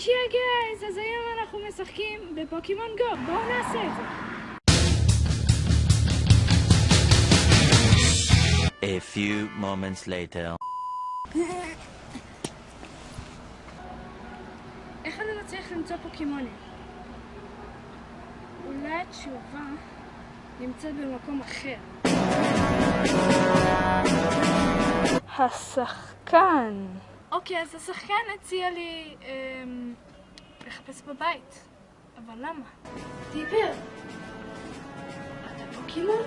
שישי גייז, אז היום אנחנו משחקים בפוקימון גו, בואו נעשה את זה. A few moments later. איך אני מצליח למצוא פוקימונים? אולי התשובה נמצאת במקום אחר. השחקן. אוקיי, אז השחקן הציע לי אמ, לחפש בבית. אבל למה? טיפר, אתה פוקימון?